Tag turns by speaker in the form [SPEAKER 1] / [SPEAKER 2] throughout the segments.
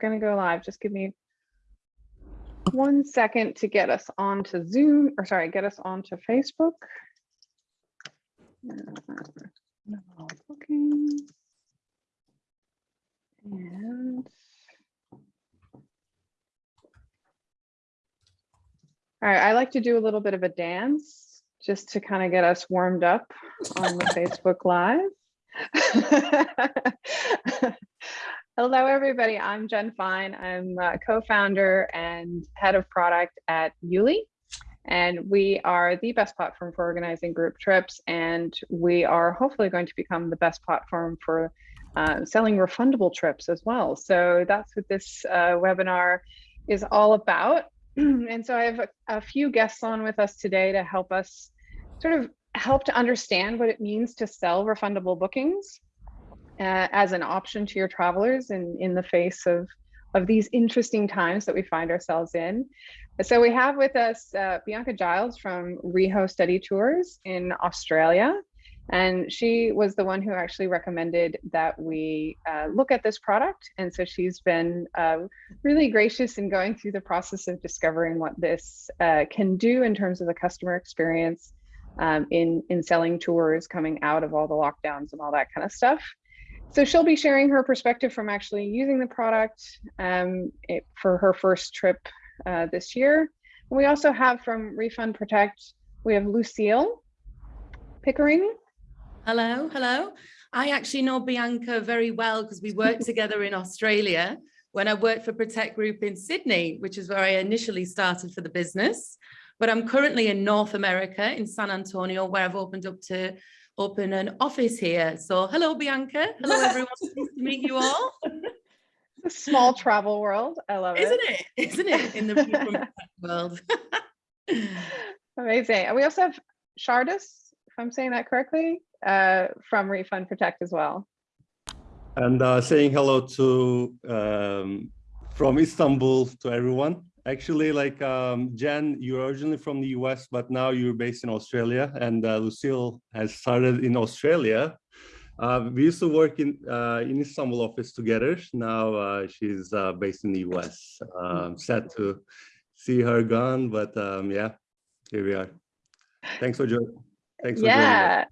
[SPEAKER 1] gonna go live. Just give me one second to get us onto Zoom, or sorry, get us onto Facebook. Bookings. And. All right, I like to do a little bit of a dance just to kind of get us warmed up on the Facebook Live. Hello, everybody. I'm Jen Fine. I'm co-founder and head of product at Yuli. And we are the best platform for organizing group trips. And we are hopefully going to become the best platform for uh, selling refundable trips as well. So that's what this uh, webinar is all about. and so I have a, a few guests on with us today to help us sort of help to understand what it means to sell refundable bookings uh, as an option to your travelers in, in the face of, of these interesting times that we find ourselves in. So we have with us uh, Bianca Giles from Reho Study Tours in Australia. And she was the one who actually recommended that we uh, look at this product. And so she's been uh, really gracious in going through the process of discovering what this uh, can do in terms of the customer experience um, in, in selling tours coming out of all the lockdowns and all that kind of stuff. So she'll be sharing her perspective from actually using the product um, it, for her first trip uh, this year. And we also have from Refund Protect, we have Lucille Pickering,
[SPEAKER 2] Hello, hello. I actually know Bianca very well because we worked together in Australia when I worked for Protect Group in Sydney, which is where I initially started for the business. But I'm currently in North America in San Antonio, where I've opened up to open an office here. So hello, Bianca. Hello, everyone. nice to meet you all.
[SPEAKER 1] a small travel world. I love
[SPEAKER 2] Isn't it. Isn't it? Isn't it in the world?
[SPEAKER 1] Amazing. And we also have Shardis, if I'm saying that correctly uh, from Refund Protect as well.
[SPEAKER 3] And uh, saying hello to um, from Istanbul to everyone. Actually, like um, Jen, you're originally from the US, but now you're based in Australia, and uh, Lucille has started in Australia. Uh, we used to work in uh, in Istanbul office together. Now uh, she's uh, based in the US. Um, sad to see her gone, but um, yeah, here we are. Thanks for joining. Thanks for
[SPEAKER 1] yeah.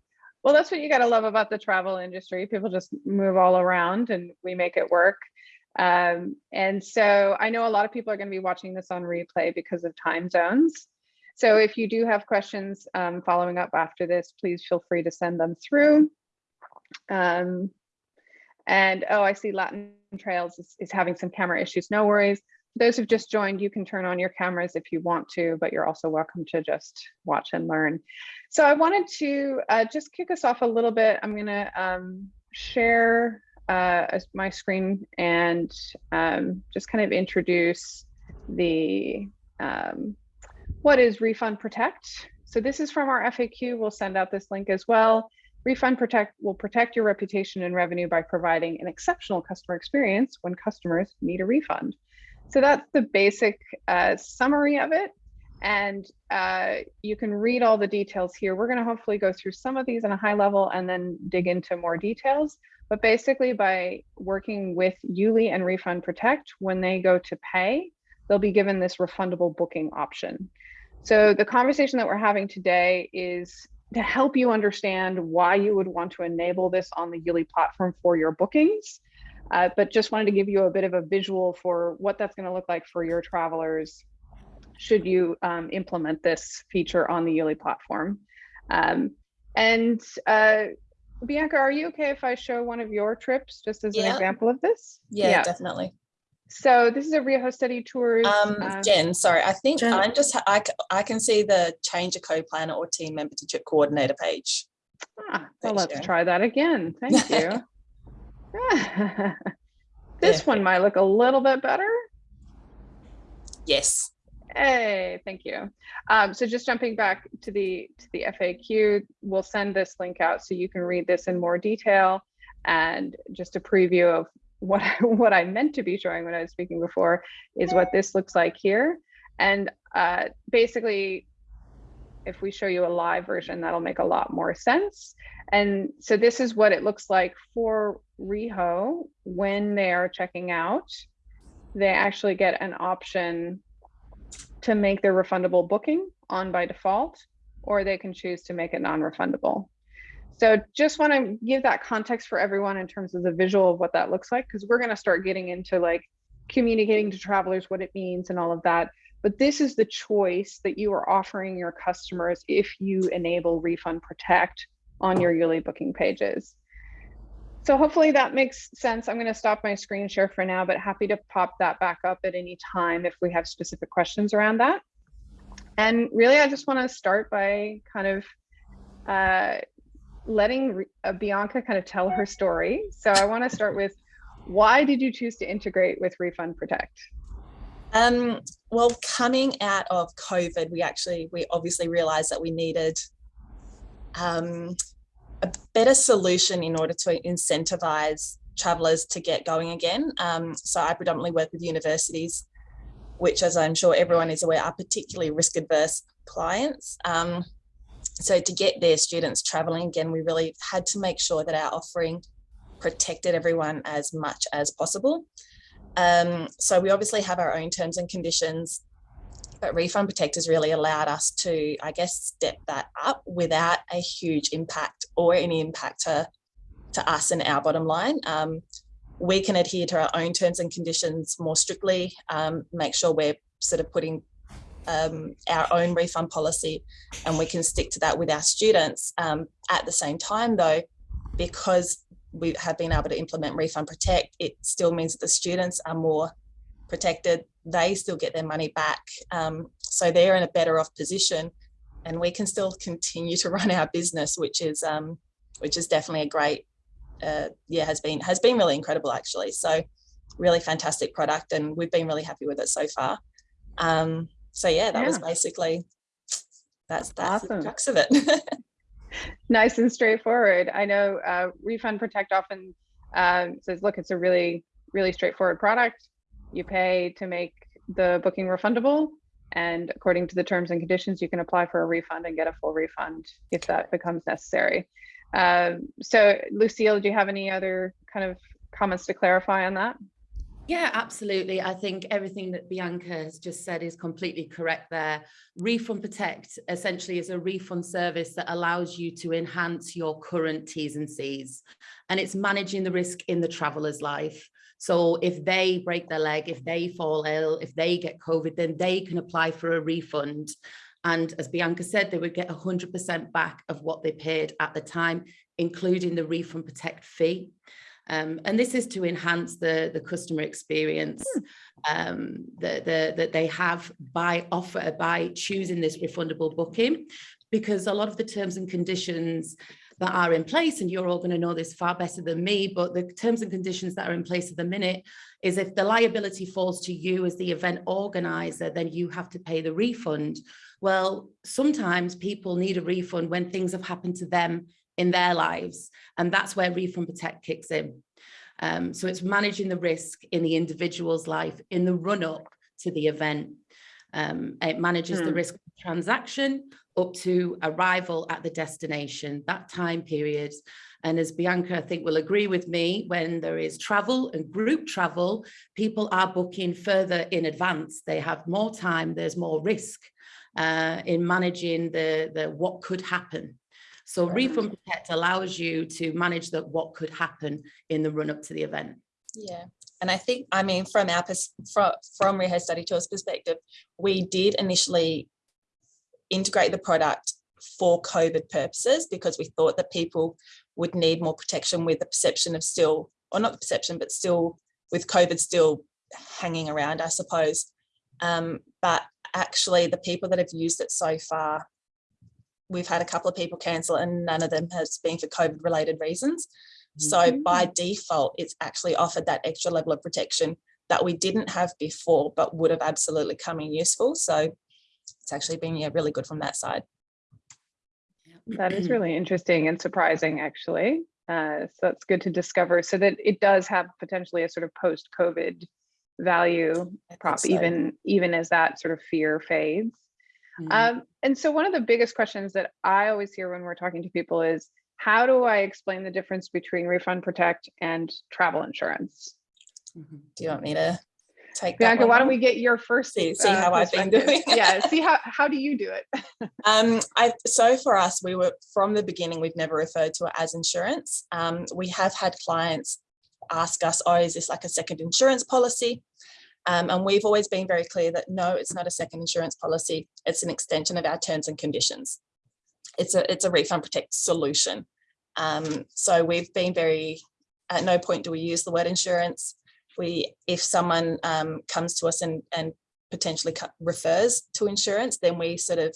[SPEAKER 1] Well, that's what you got to love about the travel industry. People just move all around and we make it work. Um, and so I know a lot of people are going to be watching this on replay because of time zones. So if you do have questions um, following up after this, please feel free to send them through. Um, and oh, I see Latin Trails is, is having some camera issues. No worries those who've just joined, you can turn on your cameras if you want to, but you're also welcome to just watch and learn. So I wanted to uh, just kick us off a little bit. I'm gonna um, share uh, my screen and um, just kind of introduce the um, what is Refund Protect. So this is from our FAQ. We'll send out this link as well. Refund Protect will protect your reputation and revenue by providing an exceptional customer experience when customers need a refund. So that's the basic uh, summary of it. And uh, you can read all the details here. We're going to hopefully go through some of these in a high level and then dig into more details. But basically by working with Yuli and Refund Protect, when they go to pay, they'll be given this refundable booking option. So the conversation that we're having today is to help you understand why you would want to enable this on the Yuli platform for your bookings uh, but just wanted to give you a bit of a visual for what that's going to look like for your travelers should you um, implement this feature on the Yuli platform. Um, and uh, Bianca, are you okay if I show one of your trips just as yeah. an example of this?
[SPEAKER 4] Yeah, yeah, definitely.
[SPEAKER 1] So this is a Reho Study Tours.
[SPEAKER 4] Um, uh, Jen, sorry, I think Jen. I'm just, I, I can see the change a co-planner or team member to trip coordinator page.
[SPEAKER 1] Ah, well, let's try that again. Thank you. this yeah. one might look a little bit better.
[SPEAKER 4] Yes.
[SPEAKER 1] Hey, thank you. Um, so just jumping back to the to the FAQ, we'll send this link out so you can read this in more detail and just a preview of what what I meant to be showing when I was speaking before is what this looks like here. And uh, basically, if we show you a live version, that'll make a lot more sense. And so this is what it looks like for Reho when they are checking out. they actually get an option to make their refundable booking on by default, or they can choose to make it non-refundable. So just want to give that context for everyone in terms of the visual of what that looks like, because we're going to start getting into like communicating to travelers what it means and all of that. But this is the choice that you are offering your customers if you enable Refund Protect on your Yuli booking pages. So hopefully that makes sense. I'm going to stop my screen share for now, but happy to pop that back up at any time if we have specific questions around that. And really, I just want to start by kind of uh, letting uh, Bianca kind of tell her story. So I want to start with why did you choose to integrate with Refund Protect?
[SPEAKER 4] Um, well, coming out of COVID, we actually, we obviously realized that we needed um, a better solution in order to incentivize travelers to get going again. Um, so I predominantly work with universities, which as I'm sure everyone is aware, are particularly risk adverse clients. Um, so to get their students traveling again, we really had to make sure that our offering protected everyone as much as possible. Um, so we obviously have our own terms and conditions, but Refund Protect has really allowed us to, I guess, step that up without a huge impact or any impact to, to us and our bottom line. Um, we can adhere to our own terms and conditions more strictly, um, make sure we're sort of putting um, our own refund policy and we can stick to that with our students. Um, at the same time though, because we have been able to implement Refund Protect, it still means that the students are more protected. They still get their money back. Um, so they're in a better off position and we can still continue to run our business, which is um, which is definitely a great, uh, yeah, has been has been really incredible actually. So really fantastic product and we've been really happy with it so far. Um, so yeah, that was basically, that's, that's the
[SPEAKER 1] Awesome.
[SPEAKER 4] crux of it.
[SPEAKER 1] Nice and straightforward. I know uh, Refund Protect often um, says, look, it's a really, really straightforward product. You pay to make the booking refundable. And according to the terms and conditions, you can apply for a refund and get a full refund if that becomes necessary. Um, so Lucille, do you have any other kind of comments to clarify on that?
[SPEAKER 2] Yeah, absolutely. I think everything that Bianca has just said is completely correct there. Refund Protect essentially is a refund service that allows you to enhance your current T's and C's. And it's managing the risk in the traveler's life. So if they break their leg, if they fall ill, if they get COVID, then they can apply for a refund. And as Bianca said, they would get 100% back of what they paid at the time, including the Refund Protect fee. Um, and this is to enhance the, the customer experience um, that, the, that they have by offer, by choosing this refundable booking, because a lot of the terms and conditions that are in place, and you're all going to know this far better than me, but the terms and conditions that are in place at the minute is if the liability falls to you as the event organizer, then you have to pay the refund. Well, sometimes people need a refund when things have happened to them in their lives. And that's where Refund Protect kicks in. Um, so it's managing the risk in the individual's life in the run up to the event. Um, it manages the
[SPEAKER 1] Hmm.
[SPEAKER 2] risk of transaction up to arrival at the destination, that time period. And as Bianca, I think will agree with me, when there is travel and group travel, people are booking further in advance. They have more time, there's more risk uh, in managing the, the what could happen. So
[SPEAKER 4] Right.
[SPEAKER 2] Refund Protect allows you to manage the what could happen in the run up to the event.
[SPEAKER 4] Yeah, and I think, I mean, from our, from, from Reho Study Tours perspective, we did initially integrate the product for COVID purposes because we thought that people would need more protection with the perception of still, or not the perception, but still with COVID still hanging around, I suppose. Um, but actually the people that have used it so far, we've had a couple of people cancel and none of them has been for COVID related reasons. So
[SPEAKER 1] Mhm.
[SPEAKER 4] by default, it's actually offered that extra level of protection that we didn't have before, but would have absolutely come in useful. So it's actually been yeah, really good from that side.
[SPEAKER 1] That is really interesting and surprising, actually. Uh, so that's good to discover so that it does have potentially a sort of post-COVID value prop,
[SPEAKER 4] so.
[SPEAKER 1] even even as that sort of fear fades.
[SPEAKER 2] Mm.
[SPEAKER 1] Um, and so one of the biggest questions that I always hear when we're talking to people is, how do I explain the difference between Refund Protect and travel insurance?
[SPEAKER 2] Mhm.
[SPEAKER 4] Do you want me to take
[SPEAKER 1] Bianca, why don't we get your first?
[SPEAKER 4] See- see
[SPEAKER 1] uh,
[SPEAKER 4] how I've been doing.
[SPEAKER 1] Yeah, see how, how do you do it?
[SPEAKER 4] Um, I, so for us, we were from the beginning, we've never referred to it as insurance. Um, we have had clients ask us, oh, is this like a second insurance policy? Um, and we've always been very clear that no, it's not a second insurance policy. It's an extension of our terms and conditions. It's a, it's a refund protect solution. Um, so we've been very, at no point do we use the word insurance. We, if someone um, comes to us and, and potentially refers to insurance, then we sort of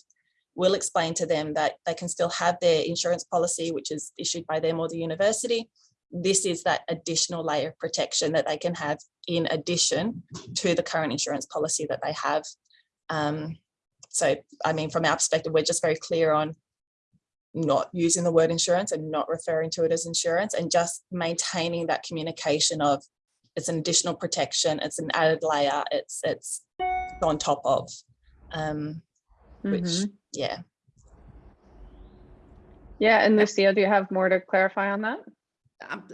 [SPEAKER 4] will explain to them that they can still have their insurance policy, which is issued by them or the university. This is that additional layer of protection that they can have in addition to the current insurance policy that they have. Um, so, I mean, from our perspective, we're just very clear on not using the word insurance and not referring to it as insurance and just maintaining that communication of it's an additional protection, it's an added layer, it's it's on top of. Um, which
[SPEAKER 1] Mhm.
[SPEAKER 4] yeah
[SPEAKER 1] Yeah, and Lucia, do you have more to clarify on that?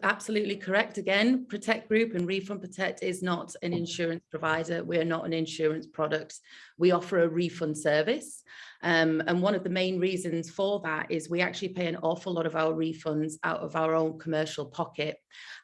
[SPEAKER 2] Absolutely correct. Again, Protect Group and Refund Protect is not an insurance provider. We are not an insurance product. We offer a refund service. Um, and one of the main reasons for that is we actually pay an awful lot of our refunds out of our own commercial pocket,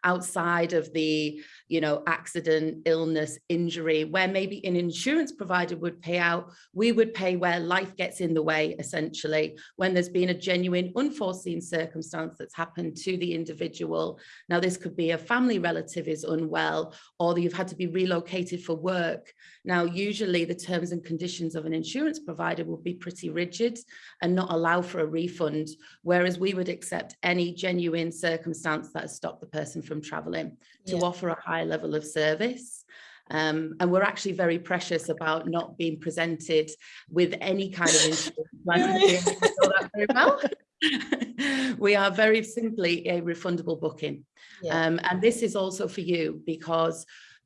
[SPEAKER 2] outside of the, you know, accident, illness, injury, where maybe an insurance provider would pay out, we would pay where life gets in the way, essentially, when there's been a genuine unforeseen circumstance that's happened to the individual. Now, this could be a family relative is unwell, or you've had to be relocated for work. Now, usually the terms and conditions of an insurance provider will be pretty rigid and not allow for a refund, whereas we would accept any genuine circumstance that has stopped the person from traveling to offer a high level of service. Um, and we're actually very precious about not being presented with any kind of insurance. plan. I think you know that very well. we are very simply a refundable booking.
[SPEAKER 4] yeah
[SPEAKER 2] Um, and this is also for you because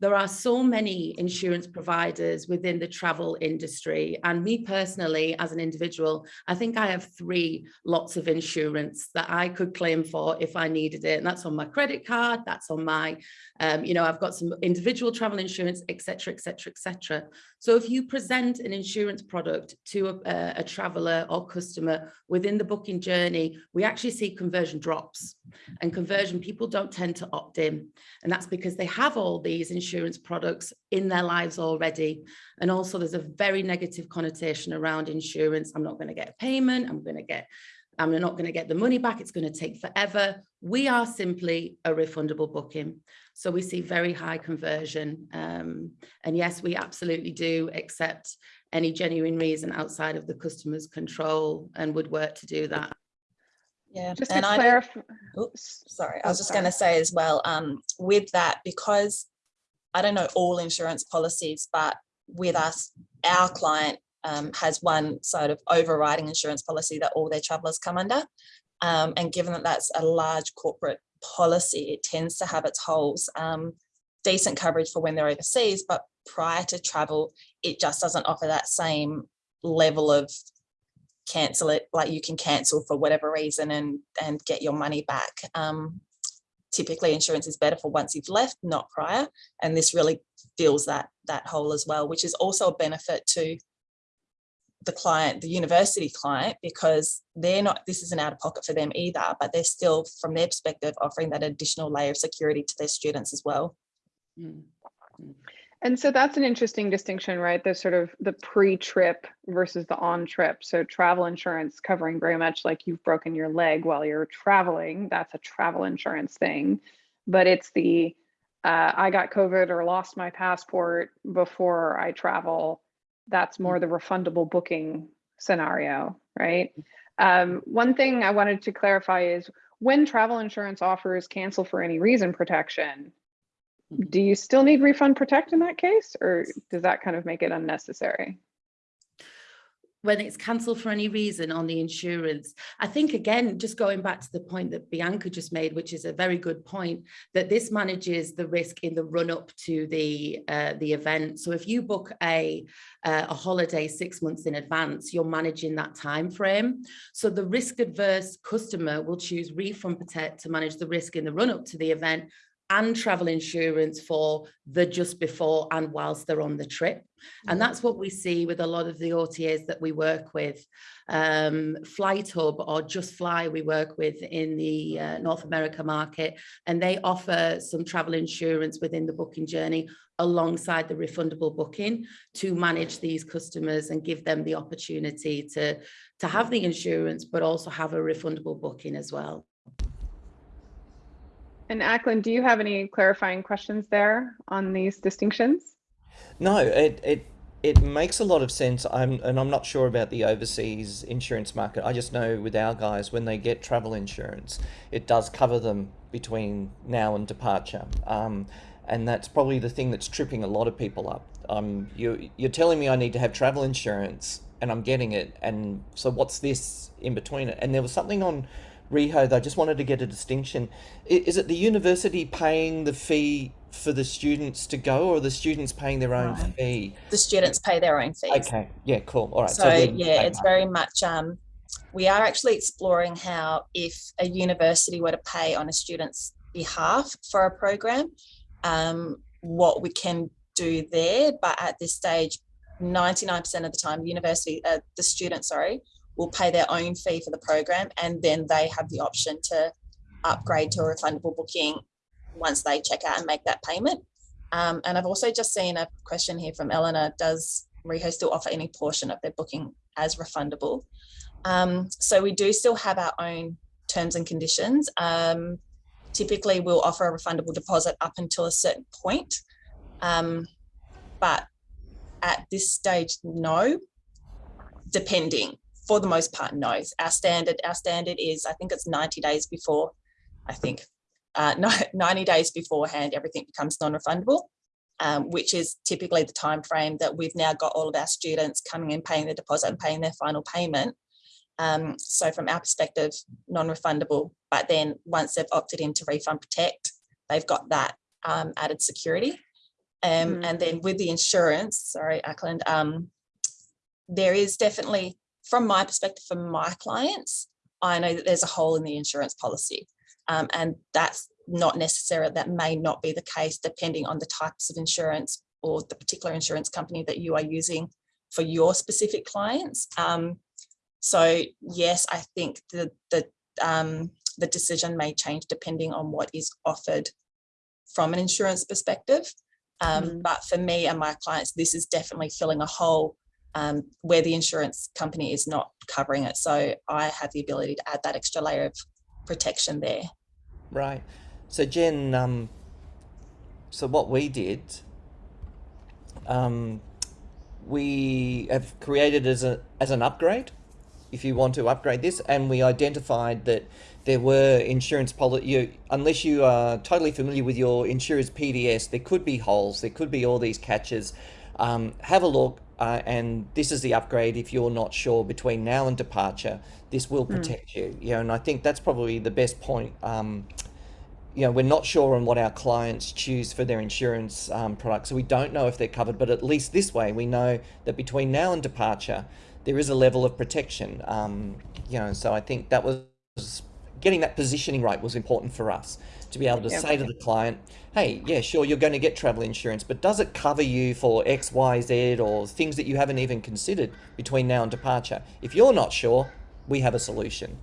[SPEAKER 2] there are so many insurance providers within the travel industry. And me personally, as an individual, I think I have three lots of insurance that I could claim for if I needed it. And that's on my credit card, that's on my, um, you know, I've got some individual travel insurance, etc., etc., et cetera, et cetera. So if you present an insurance product to a, a, traveler or customer within the booking journey, we actually see conversion drops and conversion, people don't tend to opt in. And that's because they have all these insurance products in their lives already. And also there's a very negative connotation around insurance. I'm not going to get a payment. I'm going to get, I'm not going to get the money back. It's going to take forever. We are simply a refundable booking. So we see very high conversion. Um, and yes, we absolutely do accept any genuine reason outside of the customer's control and would work to do that.
[SPEAKER 4] yeah
[SPEAKER 1] Just to
[SPEAKER 4] and I don't-
[SPEAKER 1] clarify,
[SPEAKER 4] Oops, sorry, I
[SPEAKER 1] Oh,
[SPEAKER 4] was just going to say as well, um, with that, because I don't know all insurance policies, but with us, our client um, has one sort of overriding insurance policy that all their travelers come under. Um, and given that that's a large corporate policy, it tends to have its holes. Um, decent coverage for when they're overseas, but prior to travel, it just doesn't offer that same level of cancel it, like you can cancel for whatever reason and and get your money back. Um, typically insurance is better for once you've left, not prior. And this really fills that that hole as well, which is also a benefit to the client, the university client, because they're not, this isn't out of pocket for them either, but they're still, from their perspective, offering that additional layer of security to their students as well.
[SPEAKER 2] Mm.
[SPEAKER 1] and so that's an interesting distinction, right? The sort of the pre-trip versus the on-trip. So travel insurance covering very much like you've broken your leg while you're traveling. That's a travel insurance thing. But it's the uh, I got COVID or lost my passport before I travel. That's more the refundable booking scenario, right? Um, one thing I wanted to clarify is when travel insurance offers cancel for any reason protection,
[SPEAKER 2] Mhm.
[SPEAKER 1] do you still need refund protect in that case, or does that kind of make it unnecessary?
[SPEAKER 2] When it's cancelled for any reason on the insurance. I think again, just going back to the point that Bianca just made, which is a very good point, that this manages the risk in the run up to the uh, the event. So if you book a uh, a holiday six months in advance, you're managing that time frame. So the risk adverse customer will choose refund protect to manage the risk in the run up to the event and travel insurance for the just before and whilst they're on the trip. And that's what we see with a lot of the OTAs that we work with. Um, FlightHub or JustFly we work with in the uh, North America market, and they offer some travel insurance within the booking journey alongside the refundable booking to manage these customers and give them the opportunity to, to have the insurance, but also have a refundable booking as well.
[SPEAKER 1] And Ackland, do you have any clarifying questions there on these distinctions?
[SPEAKER 5] No, it it it makes a lot of sense. I'm and I'm not sure about the overseas insurance market. I just know with our guys when they get travel insurance, it does cover them between now and departure. Um, and that's probably the thing that's tripping a lot of people up. Um, you you're telling me I need to have travel insurance and I'm getting it, and so what's this in between it? And there was something on Reho, I just wanted to get a distinction. Is it the university paying the fee for the students to go or the students paying their own
[SPEAKER 4] Right.
[SPEAKER 5] fee?
[SPEAKER 4] The students pay their own fees.
[SPEAKER 5] Okay, yeah, cool. All right.
[SPEAKER 4] So
[SPEAKER 5] they're
[SPEAKER 4] yeah, it's very much, um, we are actually exploring how if a university were to pay on a student's behalf for a program, um, what we can do there. But at this stage, 99% of the time, the university, uh, the student, sorry, will pay their own fee for the program and then they have the option to upgrade to a refundable booking once they check out and make that payment. Um, and I've also just seen a question here from Eleanor, does Reho still offer any portion of their booking as refundable? Um, so we do still have our own terms and conditions. Um, typically we'll offer a refundable deposit up until a certain point. Um, but at this stage, no, depending for the most part, no. Our standard, our standard is, I think it's 90 days before, I think, uh, 90 days beforehand, everything becomes non-refundable, um, which is typically the time frame that we've now got all of our students coming in, paying the deposit and paying their final payment. Um, so from our perspective, non-refundable, but then once they've opted into Refund Protect, they've got that um, added security. Um,
[SPEAKER 1] Mhm.
[SPEAKER 4] And then with the insurance, sorry, Ackland, um, there is definitely, from my perspective, for my clients, I know that there's a hole in the insurance policy. Um, and that's not necessarily, that may not be the case depending on the types of insurance or the particular insurance company that you are using for your specific clients. Um, so yes, I think the, the, um, the decision may change depending on what is offered from an insurance perspective. Um,
[SPEAKER 1] Mm.
[SPEAKER 4] But for me and my clients, this is definitely filling a hole um, where the insurance company is not covering it. So I have the ability to add that extra layer of protection there.
[SPEAKER 5] Right. So Jen, um, so what we did, um, we have created as a as an upgrade, if you want to upgrade this, and we identified that there were insurance policy. Unless you are totally familiar with your insurer's PDS, there could be holes. There could be all these catches. Um, have a look, uh, and this is the upgrade. If you're not sure between now and departure, this will protect you. You know, and I think that's probably the best point. Um, you know, we're not sure on what our clients choose for their insurance um, products, so we don't know if they're covered. But at least this way, we know that between now and departure, there is a level of protection. Um, you know, so I think that was getting that positioning right was important for us to be able to
[SPEAKER 1] Yep.
[SPEAKER 5] say to the client, "Hey, yeah, sure, you're going to get travel insurance, but does it cover you for X, Y, Z, or things that you haven't even considered between now and departure? If you're not sure, we have a solution."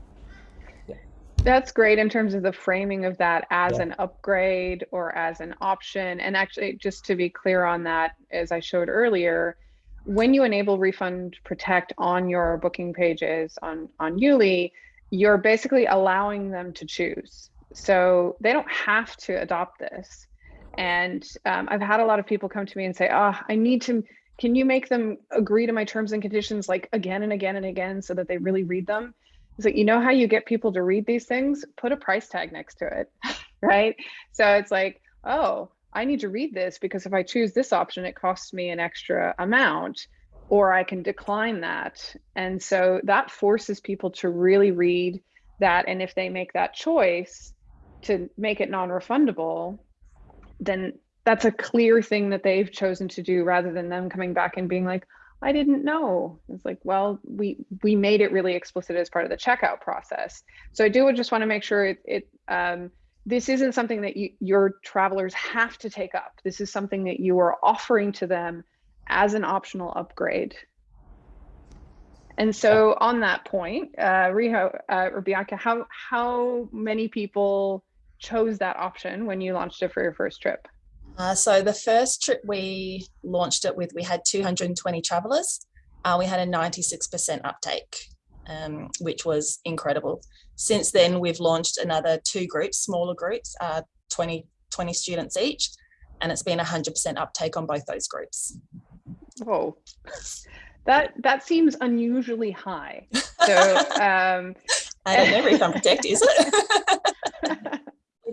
[SPEAKER 1] That's great in terms of the framing of that as
[SPEAKER 5] Yeah.
[SPEAKER 1] an upgrade or as an option. And actually, just to be clear on that, as I showed earlier, when you enable refund protect on your booking pages on, on Yuli, you're basically allowing them to choose. So they don't have to adopt this. And um, I've had a lot of people come to me and say, oh, I need to, can you make them agree to my terms and conditions like again and again and again so that they really read them? It's like, you know how you get people to read these things? Put a price tag next to it, right? So it's like, oh, I need to read this because if I choose this option, it costs me an extra amount, or I can decline that. And so that forces people to really read that. And if they make that choice to make it non refundable, then that's a clear thing that they've chosen to do rather than them coming back and being like, I didn't know. It's like, well, we we made it really explicit as part of the checkout process. So I do just want to make sure it, it um, this isn't something that you, your travelers have to take up. This is something that you are offering to them as an optional upgrade. And so on that point, uh, Reho uh, or Bianca, how, how many people chose that option when you launched it for your first trip?
[SPEAKER 4] Uh, so the first trip we launched it with, we had 220 travelers. Uh, we had a 96% uptake, um, which was incredible. Since then, we've launched another two groups, smaller groups, uh, 20, 20 students each, and it's been 100% uptake on both those groups.
[SPEAKER 1] Whoa, that that seems unusually high. So um,
[SPEAKER 4] I don't know, Refund Protect, is it?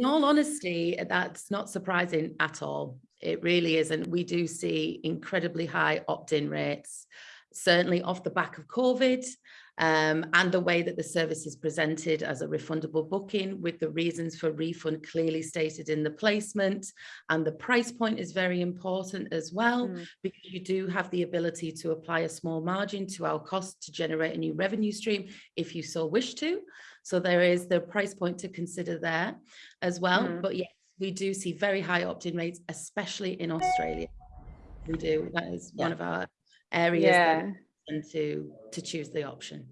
[SPEAKER 2] In all honesty, that's not surprising at all. It really isn't. We do see incredibly high opt-in rates, certainly off the back of COVID um, and the way that the service is presented as a refundable booking with the reasons for refund clearly stated in the placement. And the price point is very important as well,
[SPEAKER 1] Mm.
[SPEAKER 2] because you do have the ability to apply a small margin to our cost to generate a new revenue stream if you so wish to. So there is the price point to consider there as well.
[SPEAKER 1] Mm.
[SPEAKER 2] But yes, we do see very high opt-in rates, especially in Australia. We do. That is one of our areas
[SPEAKER 1] yeah.
[SPEAKER 2] And to to choose the option.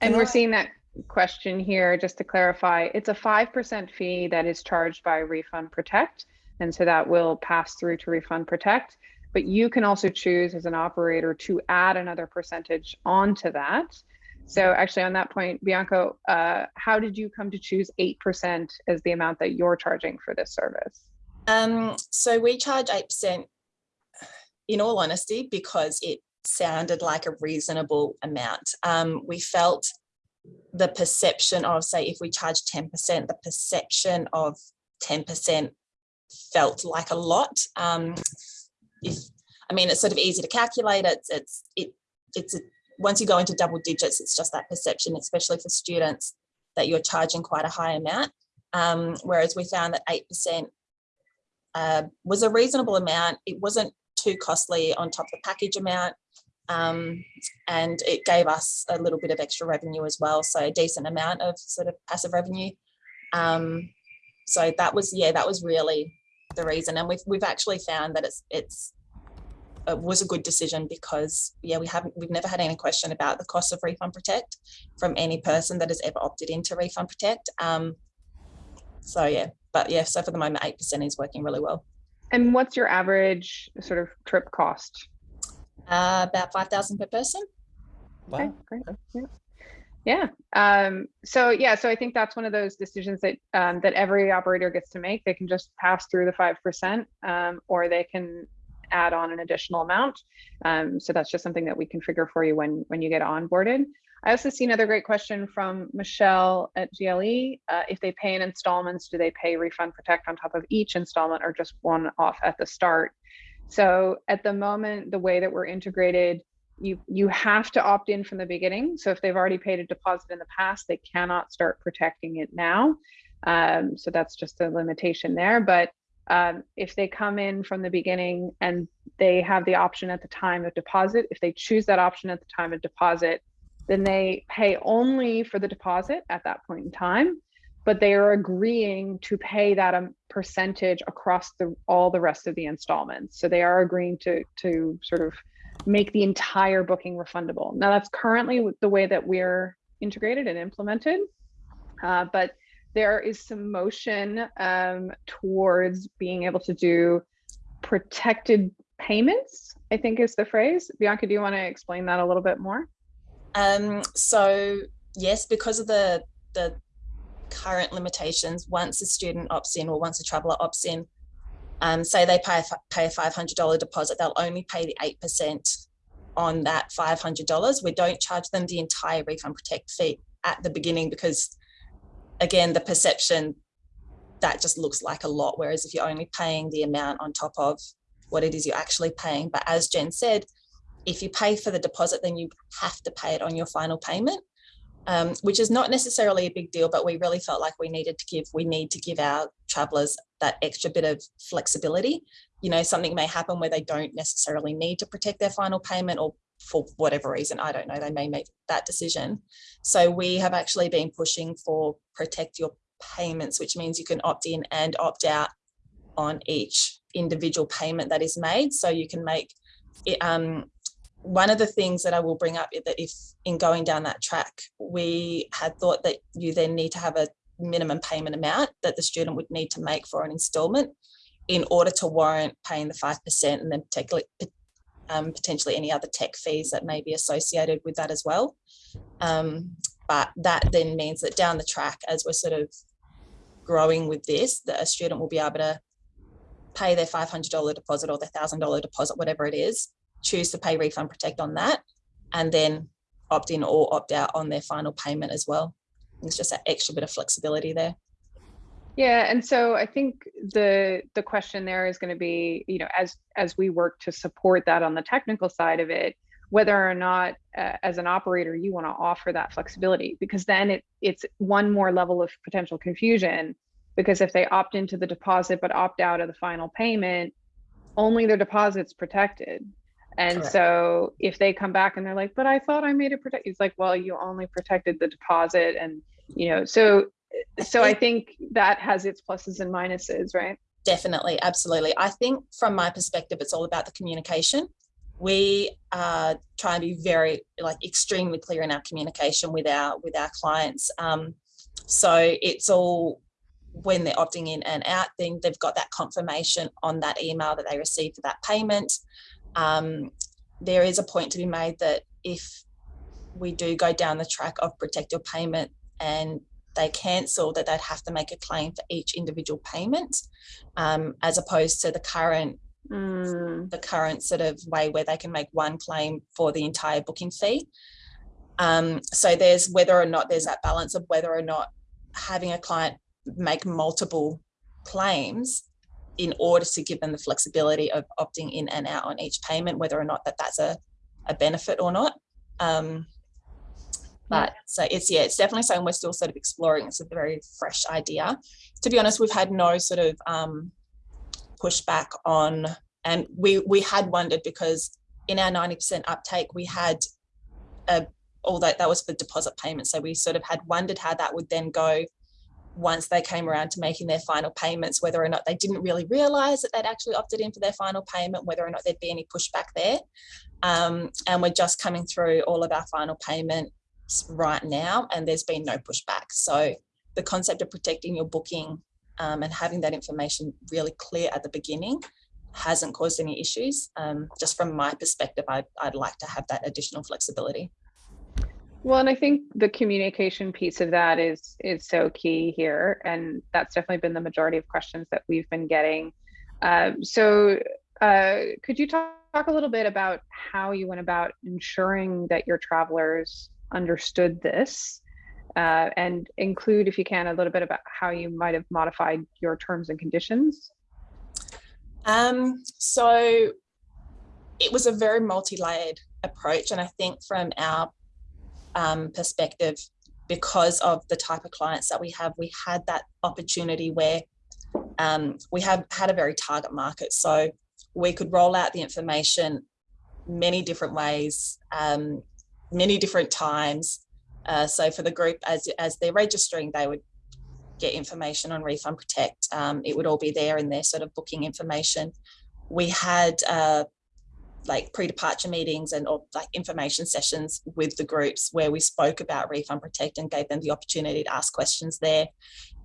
[SPEAKER 1] And we're seeing that question here, just to clarify, it's a 5% fee that is charged by Refund Protect. And so that will pass through to Refund Protect. But you can also choose as an operator to add another percentage onto that. So actually on that point, Bianca, uh, how did you come to choose 8% as the amount that you're charging for this service?
[SPEAKER 4] Um, so we charge 8% in all honesty, because it sounded like a reasonable amount. Um, we felt the perception of, say, if we charge 10%, the perception of 10% felt like a lot. Um, if, I mean, it's sort of easy to calculate. It's, it's, it, it's, a, once you go into double digits, it's just that perception, especially for students, that you're charging quite a high amount. Um, whereas we found that 8% uh, was a reasonable amount. It wasn't too costly on top of the package amount. Um, and it gave us a little bit of extra revenue as well. So a decent amount of sort of passive revenue. Um, so that was, yeah, that was really the reason. And we've, we've actually found that it's, it's, it was a good decision because yeah, we haven't, we've never had any question about the cost of Refund Protect from any person that has ever opted into Refund Protect. Um, so yeah, but yeah, so for the moment, 8% is working really well.
[SPEAKER 1] And what's your average sort of trip cost?
[SPEAKER 4] Uh, about 5,000 per person.
[SPEAKER 1] Okay,
[SPEAKER 5] Wow.
[SPEAKER 1] great. Yeah. Yeah. Um, so yeah, so I think that's one of those decisions that um, that every operator gets to make. They can just pass through the five percent, um, or they can add on an additional amount. Um, so that's just something that we configure for you when when you get onboarded. I also see another great question from Michelle at GLE. Uh, if they pay in installments, do they pay refund protect on top of each installment or just one off at the start? So at the moment, the way that we're integrated, you you have to opt in from the beginning. So if they've already paid a deposit in the past, they cannot start protecting it now. Um, so that's just a limitation there. But um, if they come in from the beginning and they have the option at the time of deposit, if they choose that option at the time of deposit, then they pay only for the deposit at that point in time but they are agreeing to pay that um, percentage across the all the rest of the installments. So they are agreeing to to sort of make the entire booking refundable. Now that's currently the way that we're integrated and implemented, uh, but there is some motion um, towards being able to do protected payments. I think is the phrase. Bianca, do you want to explain that a little bit more?
[SPEAKER 4] Um, so yes, because of the the current limitations, once a student opts in or once a traveller opts in, um, say they pay pay a $500 deposit, they'll only pay the 8% on that $500. We don't charge them the entire refund protect fee at the beginning because again, the perception that just looks like a lot. Whereas if you're only paying the amount on top of what it is you're actually paying. But as Jen said, if you pay for the deposit, then you have to pay it on your final payment um, which is not necessarily a big deal, but we really felt like we needed to give, we need to give our travelers that extra bit of flexibility. You know, something may happen where they don't necessarily need to protect their final payment or for whatever reason, I don't know, they may make that decision. So we have actually been pushing for protect your payments, which means you can opt in and opt out on each individual payment that is made. So you can make it, um, one of the things that I will bring up is that if in going down that track, we had thought that you then need to have a minimum payment amount that the student would need to make for an installment in order to warrant paying the 5% and then um, potentially any other tech fees that may be associated with that as well. Um, but that then means that down the track, as we're sort of growing with this, that a student will be able to pay their $500 deposit or their $1,000 deposit, whatever it is, choose to pay refund protect on that, and then opt in or opt out on their final payment as well. It's just that extra bit of flexibility there.
[SPEAKER 1] Yeah, and so I think the the question there is going to be, you know, as as we work to support that on the technical side of it, whether or not uh, as an operator you want to offer that flexibility, because then it it's one more level of potential confusion. Because if they opt into the deposit but opt out of the final payment, only their deposit's protected. And
[SPEAKER 4] Correct.
[SPEAKER 1] so if they come back and they're like, but I thought I made it protect, it's like, well, you only protected the deposit and you know, so so I think that has its pluses and minuses, right?
[SPEAKER 4] Definitely, absolutely. I think from my perspective, it's all about the communication. We uh, try and be very, like, extremely clear in our communication with our with our clients. Um, so it's all when they're opting in and out, then they've got that confirmation on that email that they received for that payment. Um, there is a point to be made that if we do go down the track of protect your payment and they cancel that they'd have to make a claim for each individual payment um, as opposed to the current
[SPEAKER 1] Mm,
[SPEAKER 4] the current sort of way where they can make one claim for the entire booking fee. Um, so there's whether or not there's that balance of whether or not having a client make multiple claims in order to give them the flexibility of opting in and out on each payment, whether or not that that's a, a benefit or not. Um, but so it's yeah it's definitely something we're still sort of exploring. It's a very fresh idea. To be honest we've had no sort of um pushback on and we we had wondered because in our 90% uptake we had a all that that was for deposit payment so we sort of had wondered how that would then go once they came around to making their final payments whether or not they didn't really realize that they'd actually opted in for their final payment whether or not there'd be any pushback there. Um, and we're just coming through all of our final payments right now and there's been no pushback. So the concept of protecting your booking um, and having that information really clear at the beginning hasn't caused any issues. Um, just from my perspective I'd, I'd like to have that additional flexibility
[SPEAKER 1] Well, and I think the communication piece of that is is so key here, and that's definitely been the majority of questions that we've been getting. Um, so, uh, could you talk, talk a little bit about how you went about ensuring that your travelers understood this, uh, and include, if you can, a little bit about how you might have modified your terms and conditions?
[SPEAKER 4] Um, so it was a very multi-layered approach, and I think from our um, perspective, because of the type of clients that we have, we had that opportunity where um, we have had a very target market. So we could roll out the information many different ways, um, many different times. Uh, so for the group, as as they're registering, they would get information on Refund Protect. Um, it would all be there in their sort of booking information. We had uh, like pre-departure meetings and or like information sessions with the groups where we spoke about Refund Protect and gave them the opportunity to ask questions there.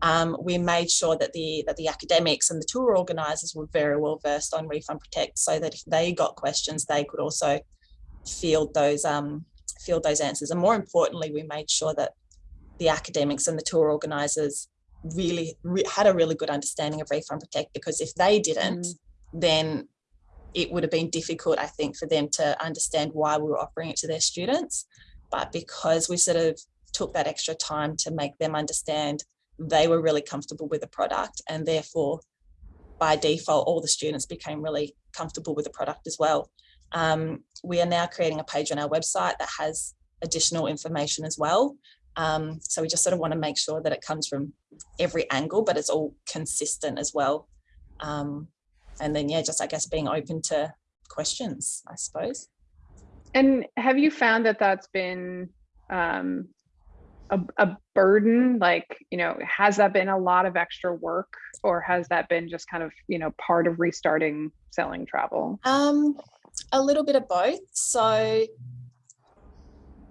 [SPEAKER 4] Um, we made sure that the that the academics and the tour organisers were very well versed on Refund Protect so that if they got questions, they could also field those um, field those answers. And more importantly, we made sure that the academics and the tour organisers really re had a really good understanding of Refund Protect because if they didn't,
[SPEAKER 1] Mm.
[SPEAKER 4] then it would have been difficult, I think, for them to understand why we were offering it to their students. But because we sort of took that extra time to make them understand, they were really comfortable with the product and therefore by default, all the students became really comfortable with the product as well. Um, we are now creating a page on our website that has additional information as well. Um, so we just sort of want to make sure that it comes from every angle, but it's all consistent as well. Um, and then, yeah, just I guess being open to questions, I suppose.
[SPEAKER 1] And have you found that that's been um, a, a burden? Like, you know, has that been a lot of extra work or has that been just kind of, you know, part of restarting selling travel?
[SPEAKER 4] Um, a little bit of both. So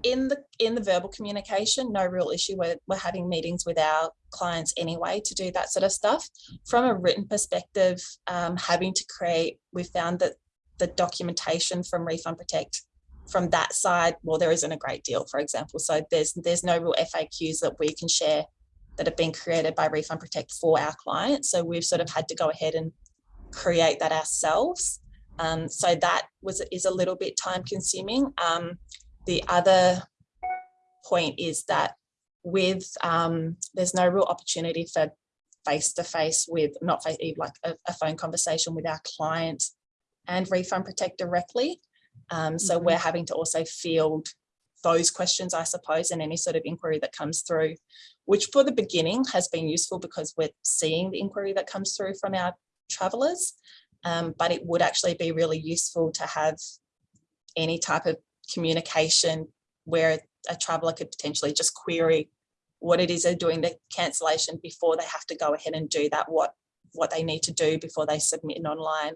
[SPEAKER 4] in the in the verbal communication, no real issue. We're, we're having meetings with our clients anyway to do that sort of stuff. From a written perspective, um, having to create, we found that the documentation from Refund Protect from that side, well, there isn't a great deal, for example. So there's there's no real FAQs that we can share that have been created by Refund Protect for our clients. So we've sort of had to go ahead and create that ourselves. Um, so that was is a little bit time consuming. Um, the other point is that with um, there's no real opportunity for face to face with not face like a, a, phone conversation with our client and refund protect directly. Um, so mm -hmm. we're having to also field those questions, I suppose, and any sort of inquiry that comes through, which for the beginning has been useful because we're seeing the inquiry that comes through from our travelers. Um, but it would actually be really useful to have any type of communication where a traveller could potentially just query what it is they're doing the cancellation before they have to go ahead and do that, what what they need to do before they submit an online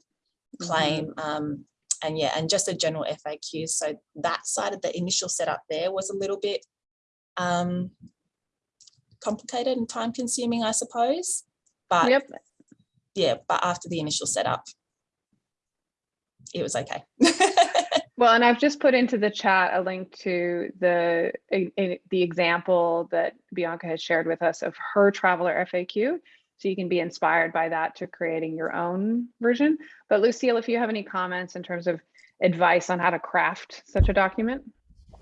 [SPEAKER 4] claim. Mm -hmm. um, and yeah, and just a general FAQ. So that side of the initial setup there was a little bit um, complicated and time consuming, I suppose. But yep. yeah, but after the initial setup, it was okay.
[SPEAKER 1] Well, and I've just put into the chat a link to the a, a, the example that Bianca has shared with us of her traveler FAQ. So you can be inspired by that to creating your own version. But Lucille, if you have any comments in terms of advice on how to craft such a document.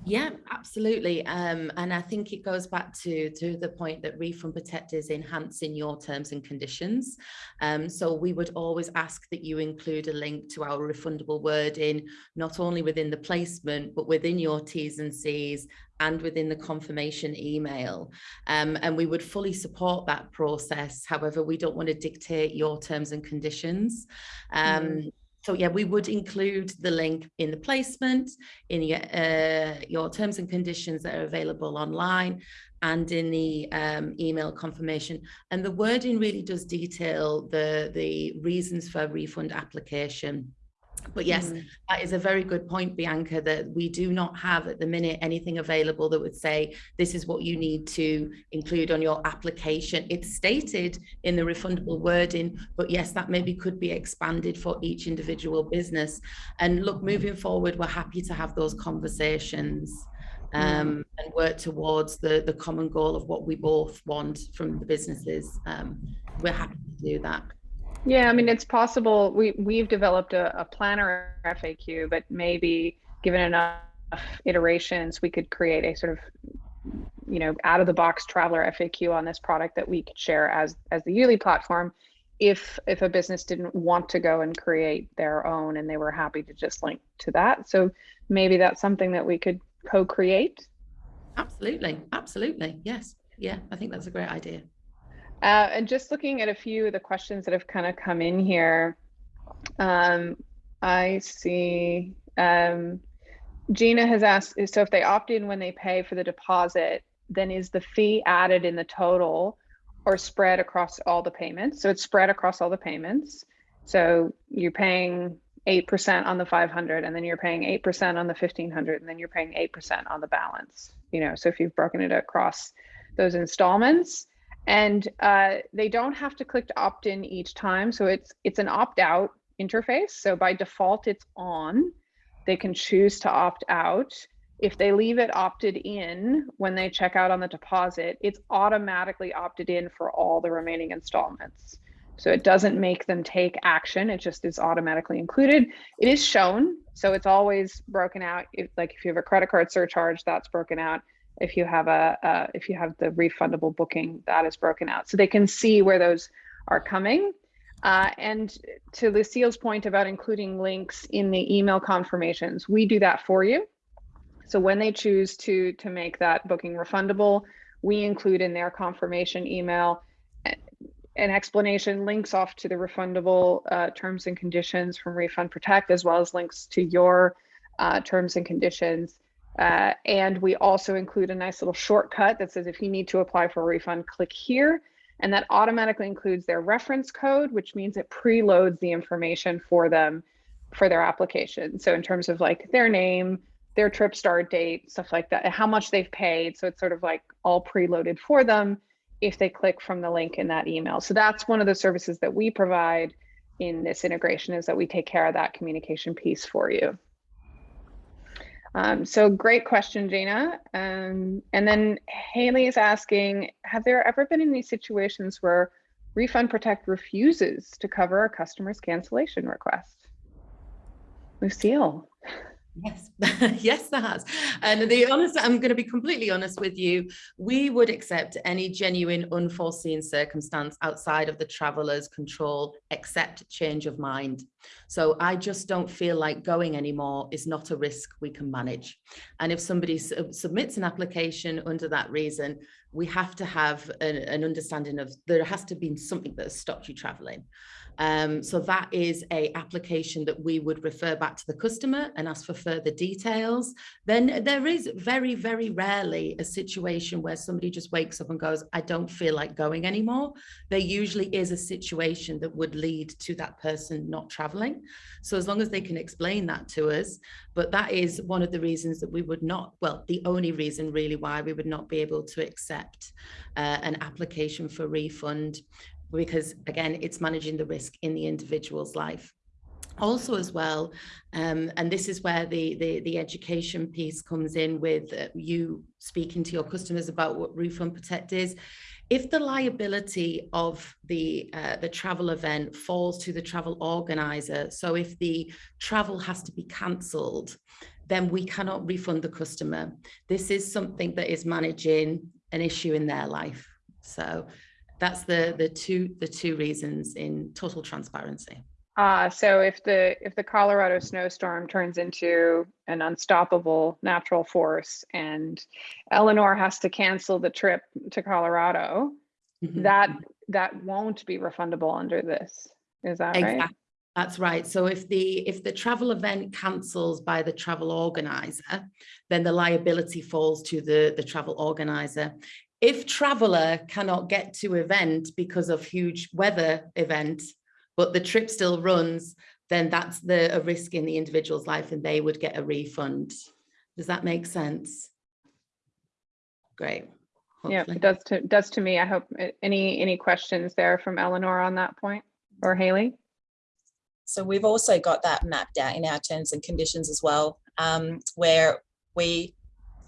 [SPEAKER 2] Yeah, absolutely. Um, and I think it goes back to, to the point that Refund Protect is enhancing your terms and conditions. Um, so we would always ask that you include a link to our refundable wording, not only within the placement, but within your T's and C's and within the confirmation email. Um, and we would fully support that process. However, we don't want to dictate your terms and conditions. Um, mm so yeah, we would include the link in the placement, in your, uh, your terms and conditions that are available online and in the um, email confirmation. And the wording really does detail the, the reasons for refund application. But yes, mm. that is a very good point, Bianca, that we do not have at the minute anything available that would say this is what you need to include on your application. It's stated in the refundable wording, but yes, that maybe could be expanded for each individual business. And look, moving forward, we're happy to have those conversations um, mm. and work towards the, the common goal of what we both want from the businesses. Um, we're happy to do that.
[SPEAKER 1] Yeah, I mean, it's possible. We we've developed a, a planner FAQ, but maybe given enough iterations, we could create a sort of, you know, out of the box traveler FAQ on this product that we could share as as the Yuli platform. If if a business didn't want to go and create their own and they were happy to just link to that, so maybe that's something that we could co-create.
[SPEAKER 2] Absolutely, absolutely, yes, yeah, I think that's a great idea.
[SPEAKER 1] Uh, and just looking at a few of the questions that have kind of come in here, um, I see um, Gina has asked, so if they opt in when they pay for the deposit, then is the fee added in the total or spread across all the payments? So it's spread across all the payments. So you're paying 8% on the 500 and then you're paying 8% on the 1500 and then you're paying 8% on the balance, you know, so if you've broken it across those installments, and uh, they don't have to click to opt in each time. So it's it's an opt out interface. So by default, it's on. They can choose to opt out. If they leave it opted in when they check out on the deposit, it's automatically opted in for all the remaining installments. So it doesn't make them take action. It just is automatically included. It is shown. So it's always broken out. If, like if you have a credit card surcharge, that's broken out if you have a uh, if you have the refundable booking that is broken out. So they can see where those are coming. Uh, and to lucille's point about including links in the email confirmations we do that for you. So when they choose to to make that booking refundable we include in their confirmation email an explanation links off to the refundable uh, terms and conditions from refund protect as well as links to your uh, terms and conditions Uh, and we also include a nice little shortcut that says if you need to apply for a refund, click here. And that automatically includes their reference code, which means it preloads the information for them for their application. So in terms of like their name, their trip start date, stuff like that, how much they've paid. So it's sort of like all preloaded for them if they click from the link in that email. So that's one of the services that we provide in this integration is that we take care of that communication piece for you. Um, so great question, Jana. Um, and then Haley is asking, have there ever been any situations where Refund Protect refuses to cover a customer's cancellation request? Lucille.
[SPEAKER 2] Yes, yes, there has. And the honest, I'm going to be completely honest with you. We would accept any genuine unforeseen circumstance outside of the traveler's control, except change of mind. So I just don't feel like going anymore is not a risk we can manage. And if somebody su uh, submits an application under that reason, we have to have an, an understanding of there has to be something that has stopped you traveling. Um, so that is a application that we would refer back to the customer and ask for further details. Then there is very, very rarely a situation where somebody just wakes up and goes, I don't feel like going anymore. There usually is a situation that would lead to that person not traveling. So as long as they can explain that to us, but that is one of the reasons that we would not, well, the only reason really why we would not be able to accept uh, an application for refund because again, it's managing the risk in the individual's life. Also as well um, and this is where the, the the education piece comes in with uh, you speaking to your customers about what refund protect is. If the liability of the uh, the travel event falls to the travel organizer so if the travel has to be cancelled then we cannot refund the customer. This is something that is managing an issue in their life. So that's the the two the two reasons in total transparency.
[SPEAKER 1] Uh, so if the if the Colorado snowstorm turns into an unstoppable natural force and Eleanor has to cancel the trip to Colorado, mm -hmm. that that won't be refundable under this. Is that exactly. right?
[SPEAKER 2] That's right. So if the if the travel event cancels by the travel organizer, then the liability falls to the, the travel organizer if traveler cannot get to event because of huge weather event, but the trip still runs, then that's the a risk in the individual's life and they would get a refund. Does that make sense? Great.
[SPEAKER 1] Hopefully. Yeah, it does to does to me. I hope any any questions there from Eleanor on that point or Haley?
[SPEAKER 4] So we've also got that mapped out in our terms and conditions as well, um, where we